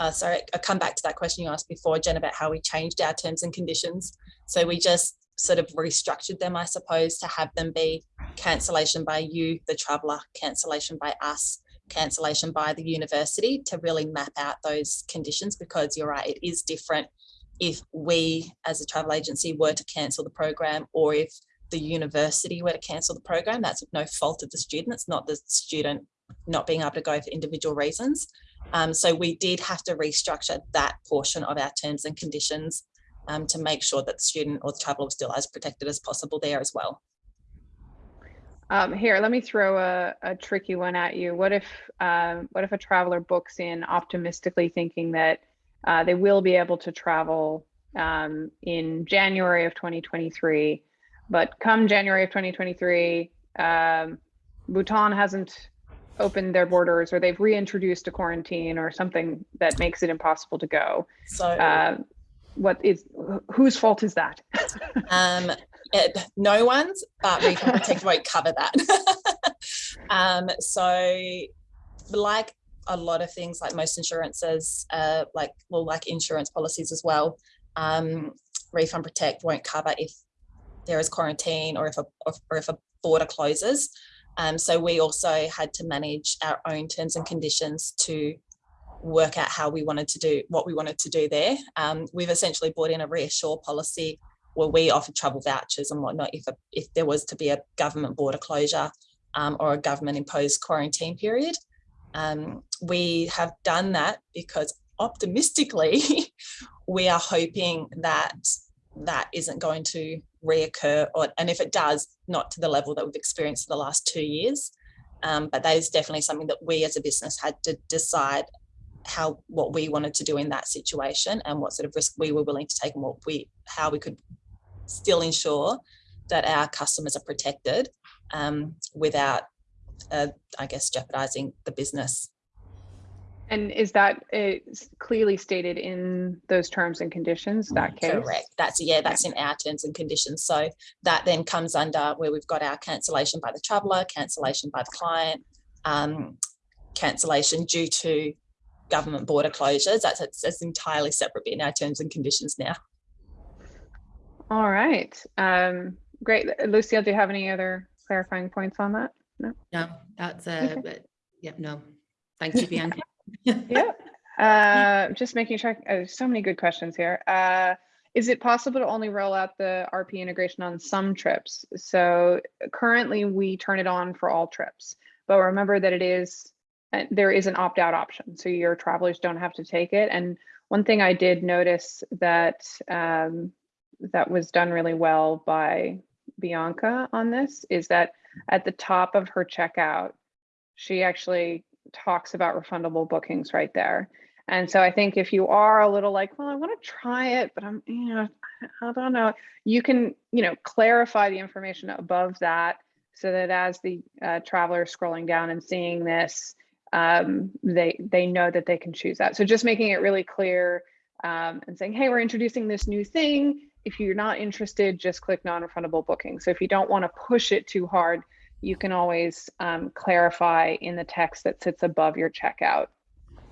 [SPEAKER 4] uh, sorry, I come back to that question you asked before, Jen, about how we changed our terms and conditions. So we just sort of restructured them, I suppose, to have them be cancellation by you, the traveller, cancellation by us, cancellation by the university to really map out those conditions because you're right, it is different if we as a travel agency were to cancel the program or if the university were to cancel the program, that's no fault of the student. It's not the student not being able to go for individual reasons. Um, so we did have to restructure that portion of our terms and conditions um, to make sure that the student or the traveller was still as protected as possible there as well.
[SPEAKER 1] Um, here, let me throw a, a, tricky one at you. What if um, what if a traveler books in optimistically thinking that uh, they will be able to travel um, in January of 2023, but come January of 2023, um, Bhutan hasn't opened their borders or they've reintroduced a quarantine or something that makes it impossible to go.
[SPEAKER 4] So uh,
[SPEAKER 1] what is whose fault is that?
[SPEAKER 4] um, it, no one's, but Refund Protect won't cover that. um, so like a lot of things like most insurances, uh, like well, like insurance policies as well, um, Refund Protect won't cover if there is quarantine or if a or if a border closes. Um, so we also had to manage our own terms and conditions to work out how we wanted to do what we wanted to do there. Um, we've essentially brought in a reassure policy where we offer travel vouchers and whatnot if, a, if there was to be a government border closure um, or a government imposed quarantine period. Um, we have done that because optimistically, we are hoping that that isn't going to reoccur or and if it does not to the level that we've experienced the last two years um, but that is definitely something that we as a business had to decide how what we wanted to do in that situation and what sort of risk we were willing to take and what we how we could still ensure that our customers are protected um, without, uh, I guess, jeopardizing the business.
[SPEAKER 1] And is that clearly stated in those terms and conditions, that case?
[SPEAKER 4] Correct. That's yeah, that's in our terms and conditions. So that then comes under where we've got our cancellation by the traveller, cancellation by the client, um, cancellation due to government border closures. That's, that's, that's entirely separate in our terms and conditions now.
[SPEAKER 1] All right. Um, great. Lucille, do you have any other clarifying points on that?
[SPEAKER 2] No, no that's uh,
[SPEAKER 1] Okay.
[SPEAKER 2] but yeah, no. Thank you, Bianca.
[SPEAKER 1] Yep. Uh, just making sure, uh, so many good questions here. Uh, is it possible to only roll out the RP integration on some trips? So currently we turn it on for all trips, but remember that it is, uh, there is an opt-out option. So your travelers don't have to take it. And one thing I did notice that, um, that was done really well by Bianca on this is that at the top of her checkout, she actually talks about refundable bookings right there. And so I think if you are a little like, well, I want to try it, but I'm, you know, I don't know, you can, you know, clarify the information above that so that as the uh, traveler is scrolling down and seeing this, um, they they know that they can choose that. So just making it really clear um, and saying, hey, we're introducing this new thing. If you're not interested, just click non-refundable booking. So if you don't want to push it too hard, you can always um, clarify in the text that sits above your checkout.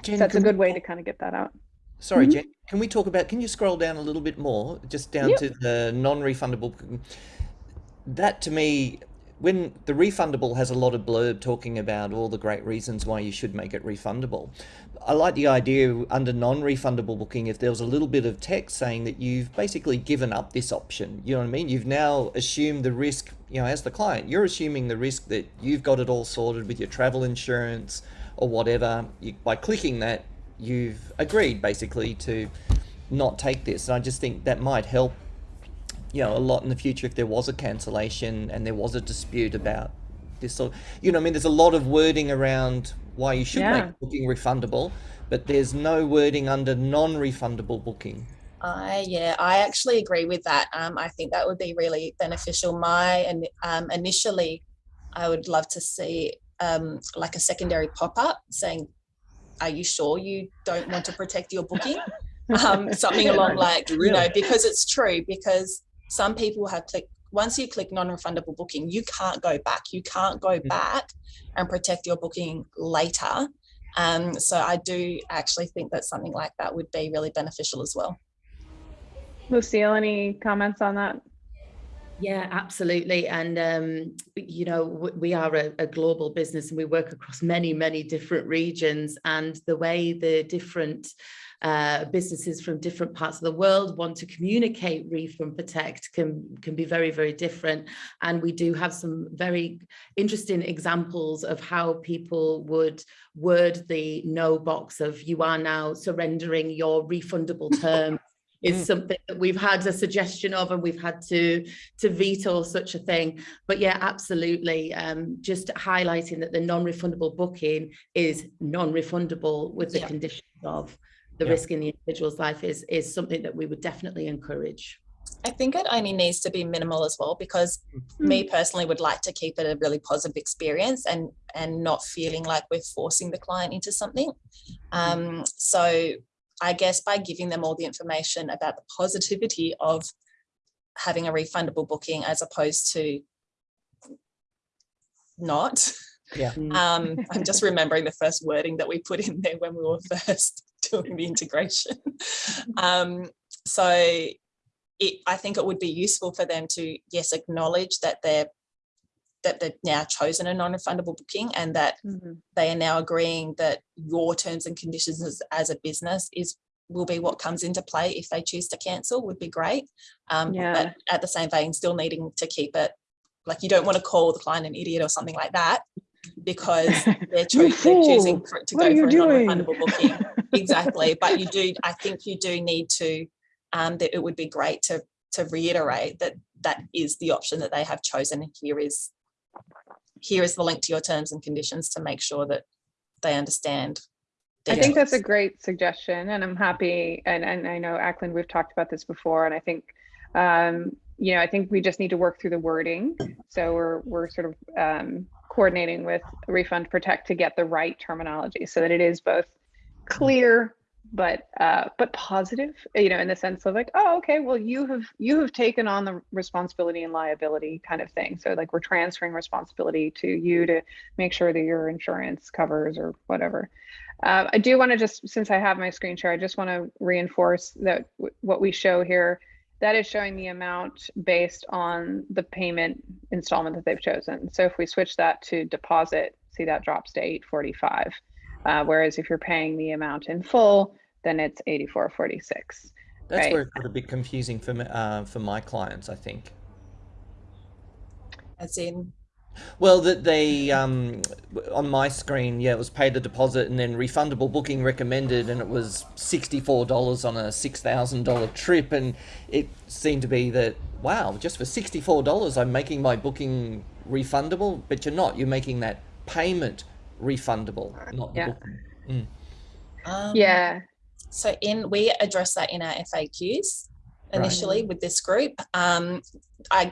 [SPEAKER 5] Jen,
[SPEAKER 1] So that's a good way to kind of get that out.
[SPEAKER 5] Sorry,
[SPEAKER 1] Mhm.
[SPEAKER 5] Jen. Can we talk about? Can you scroll down a little bit more, just down
[SPEAKER 1] Yep.
[SPEAKER 5] to the non-refundable? That to me, when the refundable has a lot of blurb talking about all the great reasons why you should make it refundable. I like the idea under non-refundable booking if there was a little bit of text saying that you've basically given up this option. You know what I mean? You've now assumed the risk. You know, as the client, you're assuming the risk that you've got it all sorted with your travel insurance or whatever. You, by clicking that, you've agreed basically to not take this. And I just think that might help, you know, a lot in the future if there was a cancellation and there was a dispute about this sort. You know, I mean, there's a lot of wording around why you should
[SPEAKER 1] Yeah.
[SPEAKER 5] make booking refundable, but there's no wording under non-refundable booking.
[SPEAKER 4] I yeah, I actually agree with that. Um, I think that would be really beneficial. My and um, initially, I would love to see um, like a secondary pop up saying, "Are you sure you don't want to protect your booking?" um, something along like you know because it's true because some people have clicked once you click non-refundable booking you can't go back you can't go
[SPEAKER 5] Mhm.
[SPEAKER 4] back and protect your booking later um, so i do actually think that something like that would be really beneficial as well
[SPEAKER 1] Lucille, any comments on that?
[SPEAKER 2] Yeah, absolutely. And, um, you know, we are a, a global business and we work across many, many different regions. And the way the different uh, businesses from different parts of the world want to communicate Refund Protect can, can be very, very different. And we do have some very interesting examples of how people would word the no box of you are now surrendering your refundable term is
[SPEAKER 5] Mm.
[SPEAKER 2] something that we've had a suggestion of and we've had to to veto such a thing but yeah absolutely um just highlighting that the non-refundable booking is non-refundable with the
[SPEAKER 4] Yeah.
[SPEAKER 2] conditions of the
[SPEAKER 5] Yeah.
[SPEAKER 2] risk in the individual's life is is something that we would definitely encourage
[SPEAKER 4] I think it only needs to be minimal as well because me personally would like to keep it a really positive experience and and not feeling like we're forcing the client into something. Um, so I guess by giving them all the information about the positivity of having a refundable booking as opposed to not.
[SPEAKER 5] Yeah.
[SPEAKER 2] Mm.
[SPEAKER 4] Um, I'm just remembering the first wording that we put in there when we were first doing the integration. Um, so it, I think it would be useful for them to, yes, acknowledge that they're that they've now chosen a non-refundable booking and that
[SPEAKER 1] Mhm.
[SPEAKER 4] they are now agreeing that your terms and conditions as, as a business is will be what comes into play if they choose to cancel would be great. Um,
[SPEAKER 1] Yeah.
[SPEAKER 4] But at the same vein, still needing to keep it, like you don't want to call the client an idiot or something like that because they're, cho- they're choosing for, to
[SPEAKER 1] What
[SPEAKER 4] go for a
[SPEAKER 1] doing?
[SPEAKER 4] non-refundable booking. Exactly. But you do i think you do need to um that it would be great to to reiterate that that is the option that they have chosen. Here is here is the link to your terms and conditions to make sure that they understand
[SPEAKER 1] I think that's a great suggestion and I'm happy, and, and I know Ackland, we've talked about this before, and I think, um, you know, I think we just need to work through the wording. So we're, we're sort of, um, coordinating with Refund Protect to get the right terminology so that it is both clear, but, uh, but positive, you know, in the sense of like, oh, okay, well, you have, you have taken on the responsibility and liability kind of thing. So like we're transferring responsibility to you to make sure that your insurance covers or whatever. Uh, I do want to just, since I have my screen share, I just want to reinforce that what we show here, that is showing the amount based on the payment installment that they've chosen. So if we switch that to deposit, see that drops to 845. Uh, whereas if you're paying the amount in full, then it's 8446.
[SPEAKER 5] That's
[SPEAKER 1] Right.
[SPEAKER 5] where it got a bit confusing for uh, for my clients, I think.
[SPEAKER 4] As in,
[SPEAKER 5] Well, that they um, on my screen, yeah, it was paid the deposit and then refundable booking recommended, and it was sixty four dollars on a six thousand dollar trip, and it seemed to be that wow, just for sixty four dollars, I'm making my booking refundable, but you're not. You're making that payment refundable, not the
[SPEAKER 1] Yeah.
[SPEAKER 5] booking.
[SPEAKER 4] um,
[SPEAKER 1] Yeah.
[SPEAKER 4] So in we address that in our FAQs initially with this group. Um, I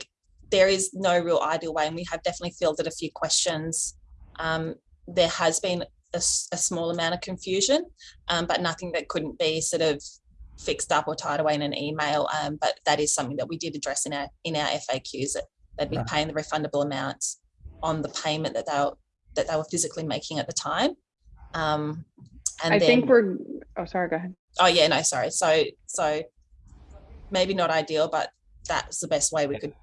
[SPEAKER 4] there is no real ideal way, and we have definitely fielded a few questions. Um, there has been a small amount of confusion, um, but nothing that couldn't be sort of fixed up or tied away in an email. Um, but that is something that we did address in our in our FAQs that they'd be
[SPEAKER 5] Right.
[SPEAKER 4] paying the refundable amounts on the payment that they were that they were physically making at the time. Um, and
[SPEAKER 1] I
[SPEAKER 4] then,
[SPEAKER 1] think we're, oh, sorry, go ahead.
[SPEAKER 4] Oh yeah, no, sorry. So so maybe not ideal, but that's the best way we could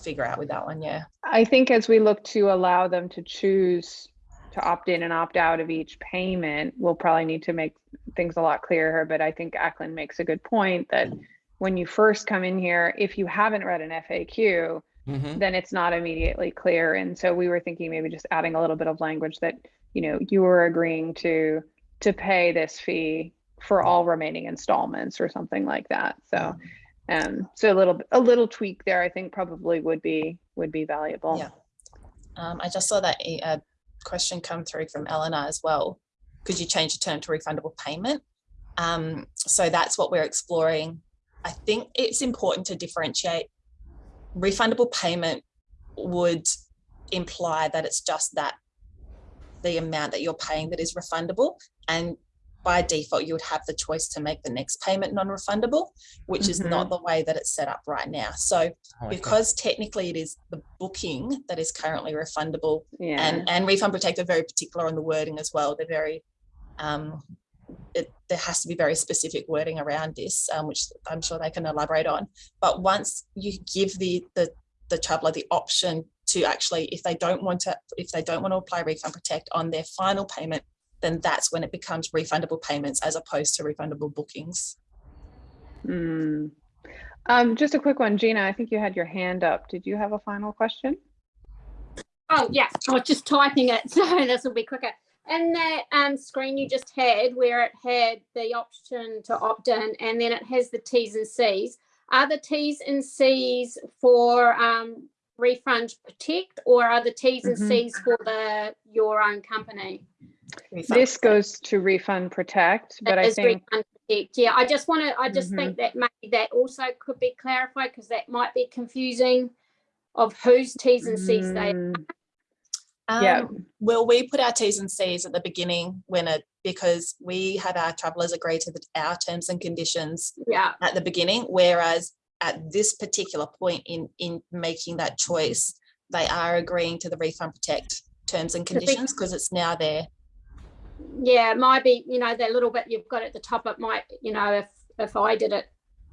[SPEAKER 4] figure out with that one. Yeah.
[SPEAKER 1] I think as we look to allow them to choose to opt in and opt out of each payment, we'll probably need to make things a lot clearer. But I think Ackland makes a good point that when you first come in here, if you haven't read an FAQ,
[SPEAKER 5] hmm
[SPEAKER 1] then it's not immediately clear. And so we were thinking maybe just adding a little bit of language that, you know, you were agreeing to to pay this fee for all remaining installments or something like that. So um so a little a little tweak there I think probably would be would be valuable.
[SPEAKER 4] Yeah. Um, I just saw that a question come through from Eleanor as well. Could you change the term to refundable payment? Um, so that's what we're exploring. I think it's important to differentiate. Refundable payment would imply that it's just that the amount that you're paying that is refundable. And by default, you would have the choice to make the next payment non-refundable, which is not the way that it's set up right now. So because technically it is the booking that is currently refundable
[SPEAKER 1] Yeah.
[SPEAKER 4] and and refund protect are very particular on the wording as well they're very um it, there has to be very specific wording around this um, which i'm sure they can elaborate on but once you give the the the traveler the option to actually if they don't want to if they don't want to apply refund protect on their final payment then that's when it becomes refundable payments as opposed to refundable bookings
[SPEAKER 1] Mm. Um, just a quick one, Gina, I think you had your hand up. Did you have a final question?
[SPEAKER 6] Oh, yeah, I was just typing it, so this will be quicker. And that um, screen you just had where it had the option to opt in and then it has the T's and C's. Are the T's and C's for um, refund protect or are the T's and
[SPEAKER 1] Mhm.
[SPEAKER 6] C's for the your own company?
[SPEAKER 4] Refund
[SPEAKER 1] This goes to refund protect, but
[SPEAKER 6] That
[SPEAKER 1] I think,
[SPEAKER 6] refund protect. Yeah, I just want to, I just
[SPEAKER 1] Mhm.
[SPEAKER 6] think that maybe that also could be clarified because that might be confusing of whose T's and C's they
[SPEAKER 1] Mm, Yeah.
[SPEAKER 4] Um, Will we put our T's and C's at the beginning when it, because we have our travelers agree to the, our terms and conditions
[SPEAKER 6] Yeah,
[SPEAKER 4] at the beginning, whereas at this particular point in, in making that choice, they are agreeing to the refund protect terms and conditions because it's now there.
[SPEAKER 6] Yeah, it might be, you know, that little bit you've got at the top, it might, you know, if, if I did it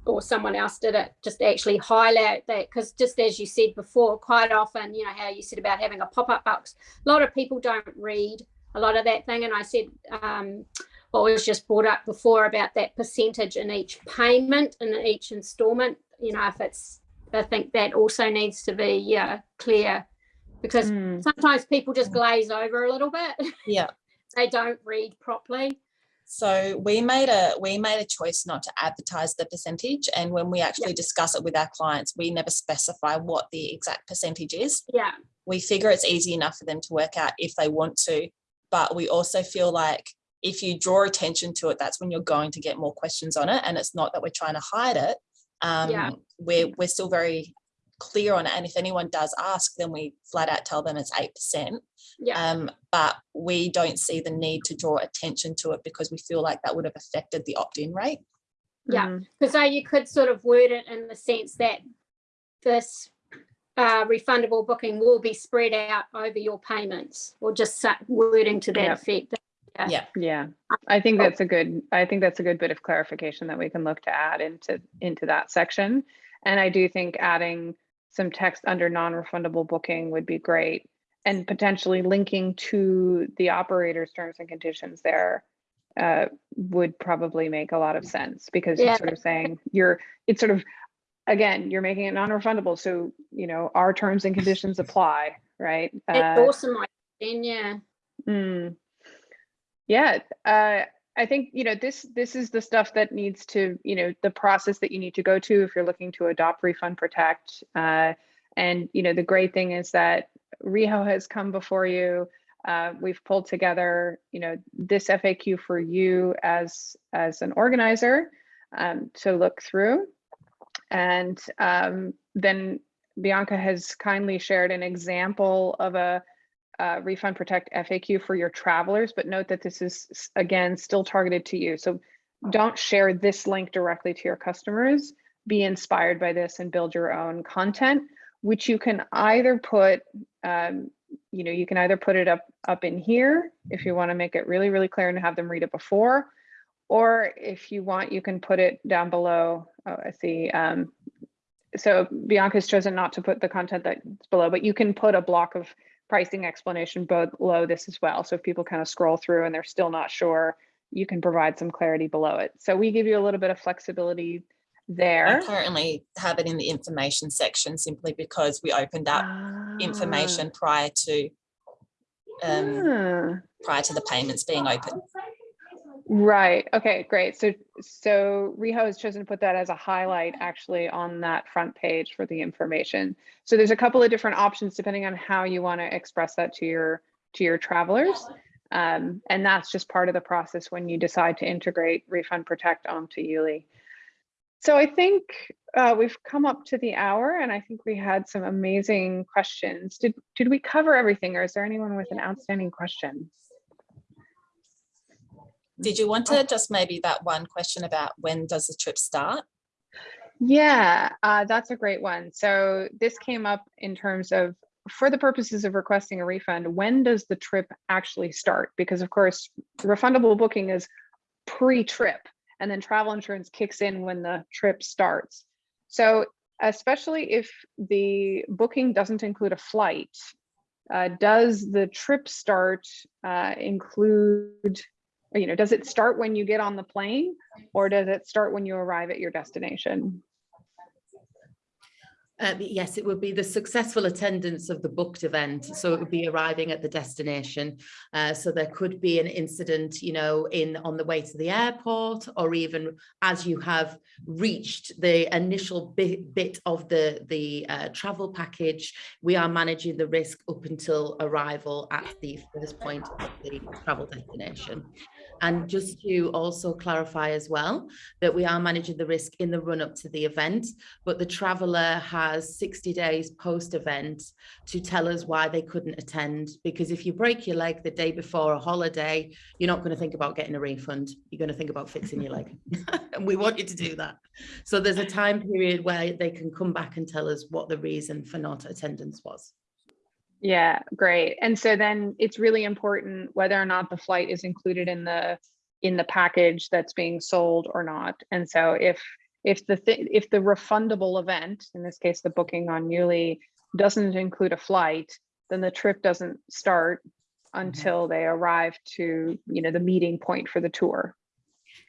[SPEAKER 6] or someone else did it, just actually highlight that, because just as you said before, quite often, you know, how you said about having a pop-up box, a lot of people don't read a lot of that thing. And I said, um, what was just brought up before about that percentage in each payment and in each installment, you know, if it's, I think that also needs to be, yeah, clear. Because
[SPEAKER 1] mm,
[SPEAKER 6] sometimes people just glaze over a little bit.
[SPEAKER 4] Yeah.
[SPEAKER 6] They don't read properly.
[SPEAKER 4] So we made a we made a choice not to advertise the percentage, and when we actually discuss it with our clients, we never specify what the exact percentage is.
[SPEAKER 6] Yeah,
[SPEAKER 4] we figure it's easy enough for them to work out if they want to but we also feel like if you draw attention to it, that's when you're going to get more questions on it. And it's not that we're trying to hide it. Um,
[SPEAKER 6] Yeah.
[SPEAKER 4] We're, we're still very clear on it. And if anyone does ask, then we flat out tell them it's 8%.
[SPEAKER 6] Yeah,
[SPEAKER 4] Um, but we don't see the need to draw attention to it because we feel like that would have affected the opt-in rate.
[SPEAKER 6] Yeah. Because so you could sort of word it in the sense that this uh, refundable booking will be spread out over your payments or just wording to that
[SPEAKER 1] Yep.
[SPEAKER 6] effect. Yeah.
[SPEAKER 4] Yeah.
[SPEAKER 1] Yeah, I think that's a good, I think that's a good bit of clarification that we can look to add into, into that section. And I do think adding some text under non-refundable booking would be great. And potentially linking to the operator's terms and conditions there uh, would probably make a lot of sense because you're sort of saying you're, it's sort of, again, you're making it non-refundable. So, you know, our terms and conditions apply, right? Uh,
[SPEAKER 6] awesome, then, yeah.
[SPEAKER 1] Mm. Yeah, uh, I think, you know, this, this is the stuff that needs to, you know, the process that you need to go to if you're looking to adopt Refund Protect. Uh, and, you know, the great thing is that Reho has come before you. Uh, we've pulled together, you know, this FAQ for you as, as an organizer um, to look through. And um, then Bianca has kindly shared an example of a uh, Refund Protect FAQ for your travelers, but note that this is, again, still targeted to you. So don't share this link directly to your customers. Be inspired by this and build your own content, which you can either put, um, you know, you can either put it up, up in here if you want to make it really, really clear and have them read it before. Or if you want, you can put it down below. Oh, I see. Um, so Bianca's chosen not to put the content that's below, but you can put a block of pricing explanation below this as well. So if people kind of scroll through and they're still not sure, you can provide some clarity below it. So we give you a little bit of flexibility
[SPEAKER 4] I
[SPEAKER 1] there.
[SPEAKER 4] currently have it in the information section simply because we opened up information prior to um,
[SPEAKER 1] Ah.
[SPEAKER 4] prior to the payments being open.
[SPEAKER 1] Right. Okay, great. So, so Reho has chosen to put that as a highlight actually on that front page for the information. So there's a couple of different options depending on how you want to express that to your, to your travelers. Um, and that's just part of the process when you decide to integrate Refund Protect onto Yuli. So I think uh, we've come up to the hour and I think we had some amazing questions. Did, did we cover everything or is there anyone with an outstanding question?
[SPEAKER 4] Did you want to just maybe that one question about when does the trip start?
[SPEAKER 1] Yeah, uh, that's a great one. So this came up in terms of, for the purposes of requesting a refund, when does the trip actually start? Because of course, refundable booking is pre-trip and then travel insurance kicks in when the trip starts. So especially if the booking doesn't include a flight, uh, does the trip start uh, include, you know, does it start when you get on the plane or does it start when you arrive at your destination?
[SPEAKER 2] Uh, yes, it would be the successful attendance of the booked event. So it would be arriving at the destination. Uh, so there could be an incident, you know, in on the way to the airport, or even as you have reached the initial bit, bit of the, the uh, travel package, we are managing the risk up until arrival at the first point of the travel destination. And just to also clarify as well, that we are managing the risk in the run up to the event, but the traveller has 60 days post event to tell us why they couldn't attend. Because if you break your leg the day before a holiday, you're not going to think about getting a refund. You're going to think about fixing your leg. and we want you to do that. So there's a time period where they can come back and tell us what the reason for not attendance was.
[SPEAKER 1] Yeah, great. And so then it's really important whether or not the flight is included in the in the package that's being sold or not. And so if if the th if the refundable event, in this case the booking on Yuli, doesn't include a flight, then the trip doesn't start mm-hmm. until they arrive to, you know, the meeting point for the tour.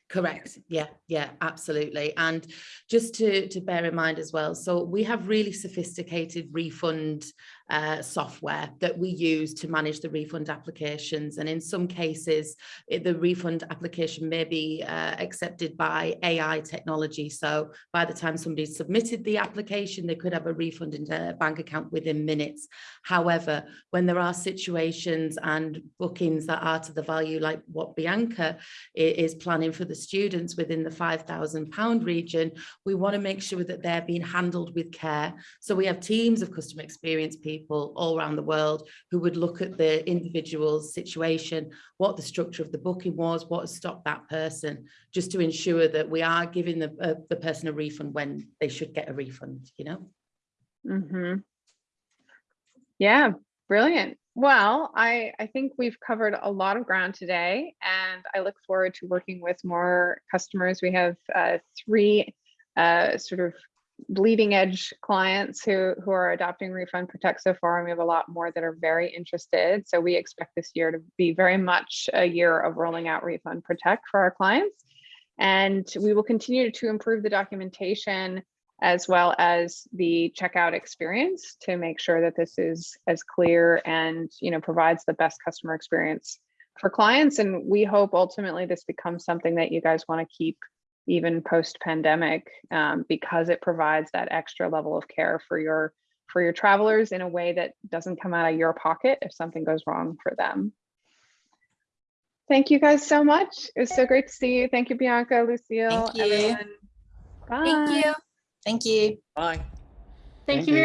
[SPEAKER 2] Correct. Yeah, yeah, absolutely. And just to, to bear in mind as well, so we have really sophisticated refund uh, software that we use to manage the refund applications. And in some cases, it- the refund application may be uh, accepted by AI technology. So by the time somebody submitted the application, they could have a refund in their bank account within minutes. However, when there are situations and bookings that are to the value like what Bianca is planning for the students within the £5,000 region, we want to make sure that they're being handled with care. So we have teams of customer experience people all around the world who would look at the individual's situation, what the structure of the booking was, what has stopped that person, just to ensure that we are giving the, uh, the person a refund when they should get a refund, you know?
[SPEAKER 1] hmm Yeah, brilliant. Well, I, I think we've covered a lot of ground today and I look forward to working with more customers. We have uh, three uh, sort of bleeding edge clients who, who are adopting Refund Protect so far, and we have a lot more that are very interested. So we expect this year to be very much a year of rolling out Refund Protect for our clients. And we will continue to improve the documentation as well as the checkout experience to make sure that this is as clear and you know provides the best customer experience for clients and we hope ultimately this becomes something that you guys want to keep even post pandemic um, because it provides that extra level of care for your for your travelers in a way that doesn't come out of your pocket if something goes wrong for them thank you guys so much it was so great to see you thank you bianca lucille
[SPEAKER 4] Thank you.
[SPEAKER 1] everyone.
[SPEAKER 7] Thank
[SPEAKER 1] Bye.
[SPEAKER 7] you.
[SPEAKER 4] Thank you.
[SPEAKER 5] Bye.
[SPEAKER 6] Thank
[SPEAKER 3] Thank
[SPEAKER 6] you
[SPEAKER 3] you.